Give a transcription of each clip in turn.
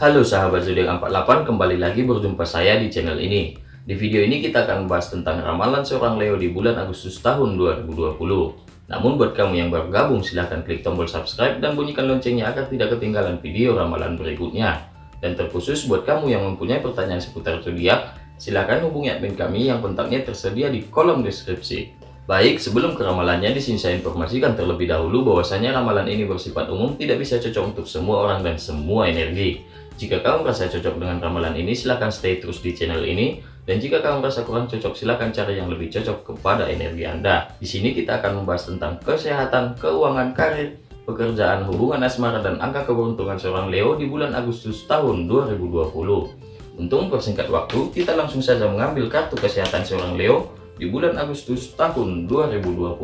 Halo sahabat zodiak 48, kembali lagi berjumpa saya di channel ini. Di video ini kita akan membahas tentang ramalan seorang Leo di bulan Agustus tahun 2020. Namun buat kamu yang baru gabung silahkan klik tombol subscribe dan bunyikan loncengnya agar tidak ketinggalan video ramalan berikutnya. Dan terkhusus buat kamu yang mempunyai pertanyaan seputar zodiak, silahkan hubungi admin kami yang kontaknya tersedia di kolom deskripsi. Baik, sebelum ke ramalannya, di sini saya informasikan terlebih dahulu bahwasanya ramalan ini bersifat umum, tidak bisa cocok untuk semua orang dan semua energi. Jika kamu merasa cocok dengan ramalan ini, silahkan stay terus di channel ini. Dan jika kamu merasa kurang cocok, silahkan cari yang lebih cocok kepada energi Anda. Di sini kita akan membahas tentang kesehatan, keuangan, karir, pekerjaan, hubungan asmara, dan angka keberuntungan seorang Leo di bulan Agustus tahun 2020. Untuk mempersingkat waktu, kita langsung saja mengambil kartu kesehatan seorang Leo di bulan Agustus tahun 2020.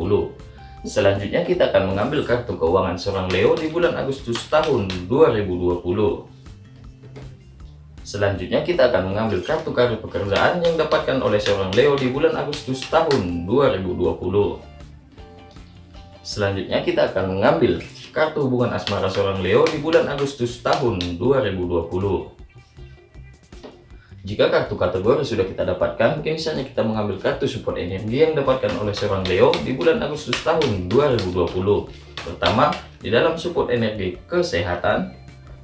Selanjutnya kita akan mengambil kartu keuangan seorang Leo di bulan Agustus tahun 2020. Selanjutnya kita akan mengambil kartu kartu pekerjaan yang dapatkan oleh seorang Leo di bulan Agustus tahun 2020. Selanjutnya kita akan mengambil kartu hubungan asmara seorang Leo di bulan Agustus tahun 2020. Jika kartu kategori sudah kita dapatkan, kini saatnya kita mengambil kartu support energi yang dapatkan oleh seorang Leo di bulan Agustus tahun 2020. Pertama, di dalam support energi kesehatan,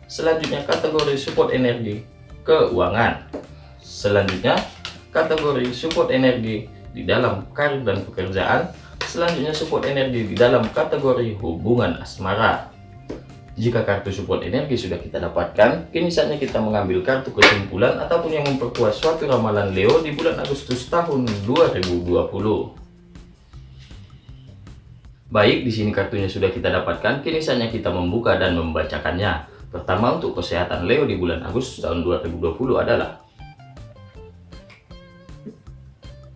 selanjutnya kategori support energi keuangan. Selanjutnya, kategori support energi di dalam karir dan pekerjaan. Selanjutnya, support energi di dalam kategori hubungan asmara. Jika kartu support energi sudah kita dapatkan, kini saatnya kita mengambil kartu kesimpulan ataupun yang memperkuat suatu ramalan Leo di bulan Agustus tahun 2020. Baik, di sini kartunya sudah kita dapatkan, kini saatnya kita membuka dan membacakannya. Pertama untuk kesehatan Leo di bulan Agustus tahun 2020 adalah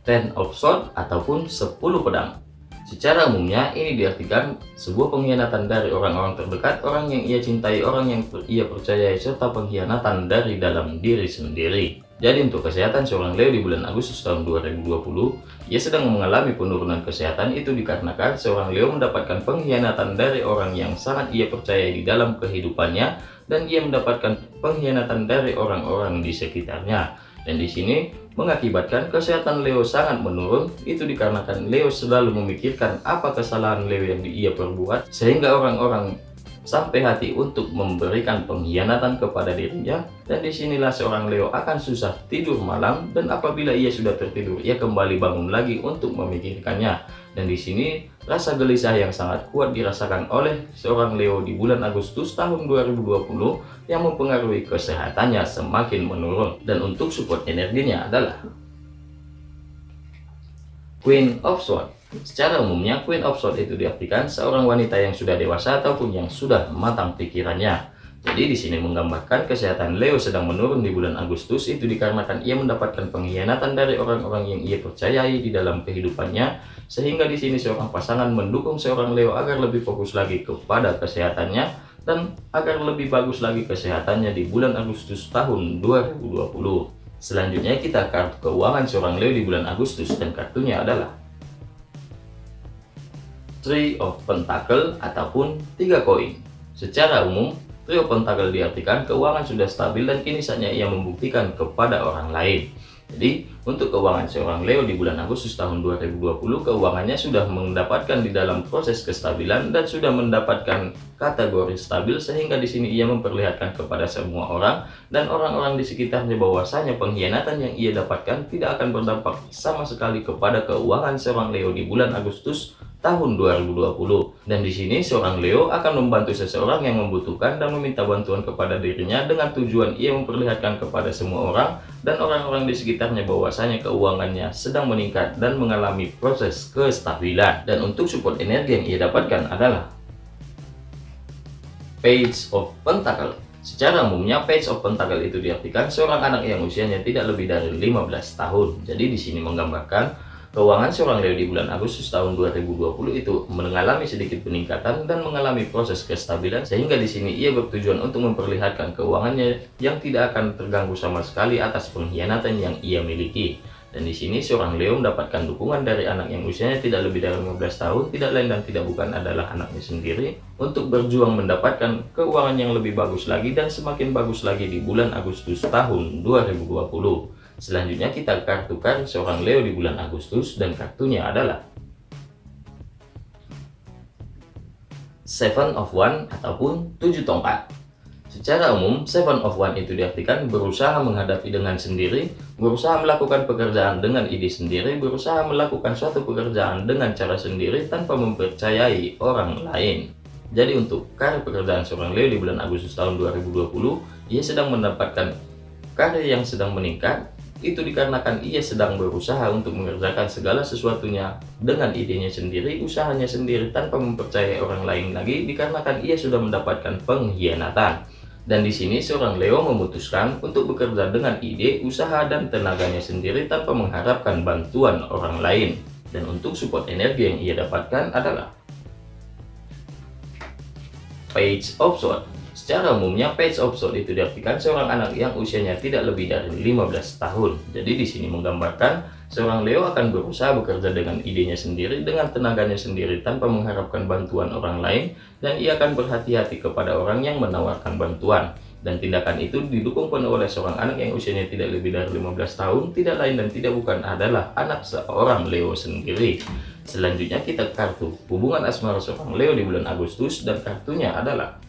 Ten of Swords ataupun 10 pedang. Secara umumnya ini diartikan sebuah pengkhianatan dari orang-orang terdekat, orang yang ia cintai, orang yang ia percayai, serta pengkhianatan dari dalam diri sendiri. Jadi untuk kesehatan seorang Leo di bulan Agustus tahun 2020, ia sedang mengalami penurunan kesehatan itu dikarenakan seorang Leo mendapatkan pengkhianatan dari orang yang sangat ia percayai di dalam kehidupannya dan ia mendapatkan pengkhianatan dari orang-orang di sekitarnya. Dan di sini mengakibatkan kesehatan Leo sangat menurun. Itu dikarenakan Leo selalu memikirkan apa kesalahan Leo yang ia perbuat sehingga orang-orang sampai hati untuk memberikan pengkhianatan kepada dirinya. Dan di sinilah seorang Leo akan susah tidur malam dan apabila ia sudah tertidur ia kembali bangun lagi untuk memikirkannya dan di sini rasa gelisah yang sangat kuat dirasakan oleh seorang Leo di bulan Agustus tahun 2020 yang mempengaruhi kesehatannya semakin menurun dan untuk support energinya adalah Queen of Swords Secara umumnya, Queen of Swords itu diartikan seorang wanita yang sudah dewasa ataupun yang sudah matang pikirannya. Jadi di sini menggambarkan kesehatan Leo sedang menurun di bulan Agustus itu dikarenakan ia mendapatkan pengkhianatan dari orang-orang yang ia percayai di dalam kehidupannya sehingga di sini seorang pasangan mendukung seorang Leo agar lebih fokus lagi kepada kesehatannya dan agar lebih bagus lagi kesehatannya di bulan Agustus tahun 2020. Selanjutnya kita kartu keuangan seorang Leo di bulan Agustus dan kartunya adalah Three of Pentacle ataupun tiga koin. Secara umum, Three of Pentacle diartikan keuangan sudah stabil dan kini saatnya ia membuktikan kepada orang lain. Jadi, untuk keuangan seorang Leo di bulan Agustus tahun 2020, keuangannya sudah mendapatkan di dalam proses kestabilan dan sudah mendapatkan kategori stabil sehingga di sini ia memperlihatkan kepada semua orang dan orang-orang di sekitarnya bahwasanya pengkhianatan yang ia dapatkan tidak akan berdampak sama sekali kepada keuangan seorang Leo di bulan Agustus tahun 2020 dan di sini seorang Leo akan membantu seseorang yang membutuhkan dan meminta bantuan kepada dirinya dengan tujuan ia memperlihatkan kepada semua orang dan orang-orang di sekitarnya bahwasanya keuangannya sedang meningkat dan mengalami proses kestabilan. Dan untuk support energi yang ia dapatkan adalah Page of Pentacle. Secara umumnya Page of Pentacle itu diartikan seorang anak yang usianya tidak lebih dari 15 tahun. Jadi di sini menggambarkan Keuangan seorang Leo di bulan Agustus tahun 2020 itu mengalami sedikit peningkatan dan mengalami proses kestabilan sehingga di sini ia bertujuan untuk memperlihatkan keuangannya yang tidak akan terganggu sama sekali atas pengkhianatan yang ia miliki. Dan di sini seorang Leo mendapatkan dukungan dari anak yang usianya tidak lebih dari 15 tahun, tidak lain dan tidak bukan adalah anaknya sendiri, untuk berjuang mendapatkan keuangan yang lebih bagus lagi dan semakin bagus lagi di bulan Agustus tahun 2020. Selanjutnya kita kartukan seorang Leo di bulan Agustus dan kartunya adalah Seven of One ataupun tujuh tongkat. Secara umum, seven of one itu diartikan berusaha menghadapi dengan sendiri, berusaha melakukan pekerjaan dengan ide sendiri, berusaha melakukan suatu pekerjaan dengan cara sendiri tanpa mempercayai orang lain. Jadi untuk karir pekerjaan seorang Leo di bulan Agustus tahun 2020, ia sedang mendapatkan karir yang sedang meningkat, itu dikarenakan ia sedang berusaha untuk mengerjakan segala sesuatunya dengan idenya sendiri, usahanya sendiri tanpa mempercayai orang lain lagi dikarenakan ia sudah mendapatkan pengkhianatan. Dan di sini seorang Leo memutuskan untuk bekerja dengan ide, usaha, dan tenaganya sendiri tanpa mengharapkan bantuan orang lain. Dan untuk support energi yang ia dapatkan adalah Page of Swords. Secara umumnya Page of Swords itu diartikan seorang anak yang usianya tidak lebih dari 15 tahun. Jadi di sini menggambarkan Seorang Leo akan berusaha bekerja dengan idenya sendiri, dengan tenaganya sendiri, tanpa mengharapkan bantuan orang lain, dan ia akan berhati-hati kepada orang yang menawarkan bantuan. Dan tindakan itu didukung penuh oleh seorang anak yang usianya tidak lebih dari 15 tahun, tidak lain dan tidak bukan adalah anak seorang Leo sendiri. Selanjutnya kita kartu hubungan asmara seorang Leo di bulan Agustus, dan kartunya adalah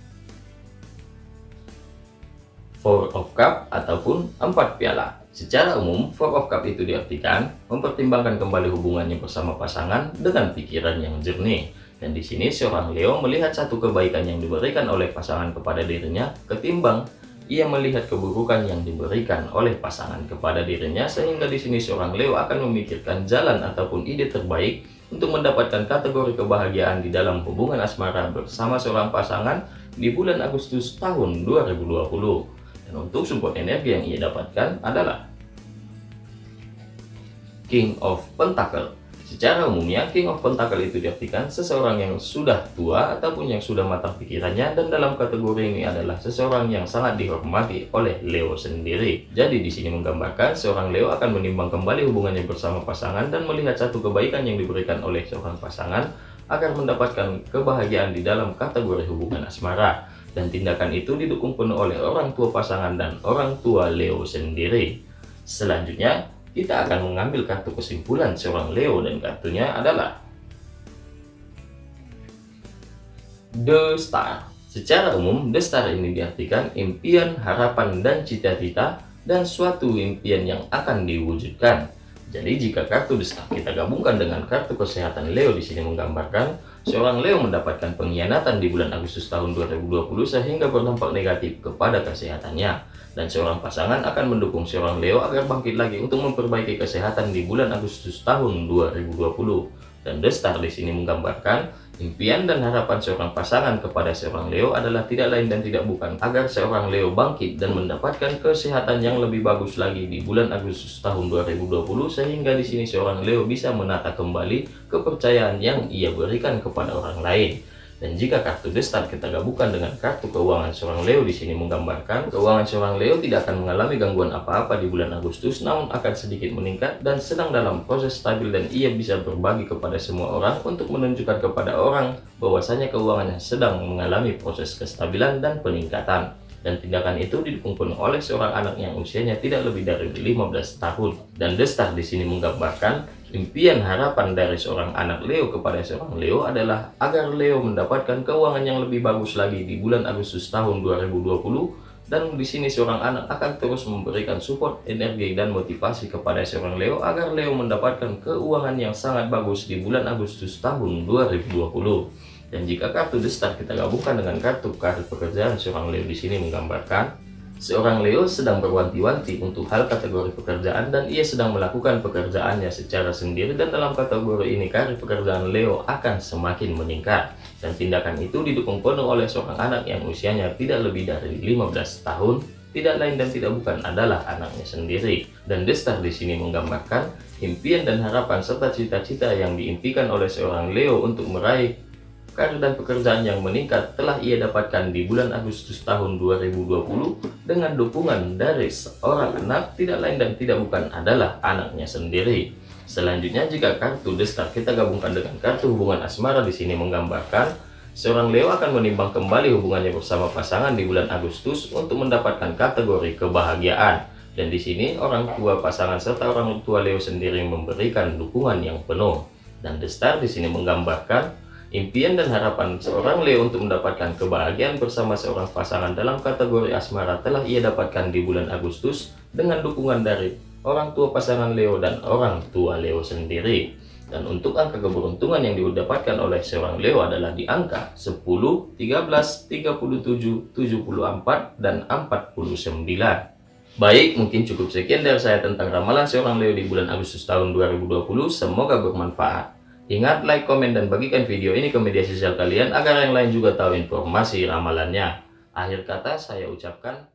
Four of Cup ataupun empat piala. Secara umum, Four of Cup itu diartikan mempertimbangkan kembali hubungannya bersama pasangan dengan pikiran yang jernih. Dan di sini seorang Leo melihat satu kebaikan yang diberikan oleh pasangan kepada dirinya ketimbang ia melihat keburukan yang diberikan oleh pasangan kepada dirinya sehingga di sini seorang Leo akan memikirkan jalan ataupun ide terbaik untuk mendapatkan kategori kebahagiaan di dalam hubungan asmara bersama seorang pasangan di bulan Agustus tahun 2020. Dan untuk support energi yang ia dapatkan adalah King of Pentacle. Secara umumnya, King of Pentacle itu diartikan seseorang yang sudah tua ataupun yang sudah matang pikirannya dan dalam kategori ini adalah seseorang yang sangat dihormati oleh Leo sendiri. Jadi di sini menggambarkan seorang Leo akan menimbang kembali hubungannya bersama pasangan dan melihat satu kebaikan yang diberikan oleh seorang pasangan agar mendapatkan kebahagiaan di dalam kategori hubungan asmara dan tindakan itu didukung penuh oleh orang tua pasangan dan orang tua Leo sendiri. Selanjutnya, kita akan mengambil kartu kesimpulan seorang Leo dan kartunya adalah The Star. Secara umum, The Star ini diartikan impian, harapan, dan cita-cita dan suatu impian yang akan diwujudkan. Jadi jika kartu The Star kita gabungkan dengan kartu kesehatan Leo di sini menggambarkan Seorang Leo mendapatkan pengkhianatan di bulan Agustus tahun 2020 sehingga berdampak negatif kepada kesehatannya. Dan seorang pasangan akan mendukung seorang Leo agar bangkit lagi untuk memperbaiki kesehatan di bulan Agustus tahun 2020. Dan The Star di sini menggambarkan Impian dan harapan seorang pasangan kepada seorang Leo adalah tidak lain dan tidak bukan agar seorang Leo bangkit dan mendapatkan kesehatan yang lebih bagus lagi di bulan Agustus tahun 2020 sehingga di sini seorang Leo bisa menata kembali kepercayaan yang ia berikan kepada orang lain. Dan jika kartu destar kita gabungkan dengan kartu keuangan seorang Leo di sini menggambarkan keuangan seorang Leo tidak akan mengalami gangguan apa-apa di bulan Agustus namun akan sedikit meningkat dan sedang dalam proses stabil dan ia bisa berbagi kepada semua orang untuk menunjukkan kepada orang bahwasanya keuangannya sedang mengalami proses kestabilan dan peningkatan dan tindakan itu didukung penuh oleh seorang anak yang usianya tidak lebih dari 15 tahun dan destar di sini menggambarkan Impian harapan dari seorang anak Leo kepada seorang Leo adalah agar Leo mendapatkan keuangan yang lebih bagus lagi di bulan Agustus tahun 2020 dan di sini seorang anak akan terus memberikan support, energi, dan motivasi kepada seorang Leo agar Leo mendapatkan keuangan yang sangat bagus di bulan Agustus tahun 2020. Dan jika kartu The Star kita gabungkan dengan kartu karir pekerjaan seorang Leo di sini menggambarkan Seorang Leo sedang berwanti-wanti untuk hal kategori pekerjaan dan ia sedang melakukan pekerjaannya secara sendiri dan dalam kategori ini karir pekerjaan Leo akan semakin meningkat. Dan tindakan itu didukung penuh oleh seorang anak yang usianya tidak lebih dari 15 tahun, tidak lain dan tidak bukan adalah anaknya sendiri. Dan Destar di sini menggambarkan impian dan harapan serta cita-cita yang diimpikan oleh seorang Leo untuk meraih karir dan pekerjaan yang meningkat telah ia dapatkan di bulan Agustus tahun 2020 dengan dukungan dari seorang anak tidak lain dan tidak bukan adalah anaknya sendiri. Selanjutnya jika kartu destar kita gabungkan dengan kartu hubungan asmara di sini menggambarkan seorang Leo akan menimbang kembali hubungannya bersama pasangan di bulan Agustus untuk mendapatkan kategori kebahagiaan. Dan di sini orang tua pasangan serta orang tua Leo sendiri memberikan dukungan yang penuh. Dan The di sini menggambarkan Impian dan harapan seorang Leo untuk mendapatkan kebahagiaan bersama seorang pasangan dalam kategori asmara telah ia dapatkan di bulan Agustus dengan dukungan dari orang tua pasangan Leo dan orang tua Leo sendiri. Dan untuk angka keberuntungan yang didapatkan oleh seorang Leo adalah di angka 10, 13, 37, 74, dan 49. Baik, mungkin cukup sekian dari saya tentang ramalan seorang Leo di bulan Agustus tahun 2020. Semoga bermanfaat. Ingat like, komen, dan bagikan video ini ke media sosial kalian agar yang lain juga tahu informasi ramalannya. Akhir kata saya ucapkan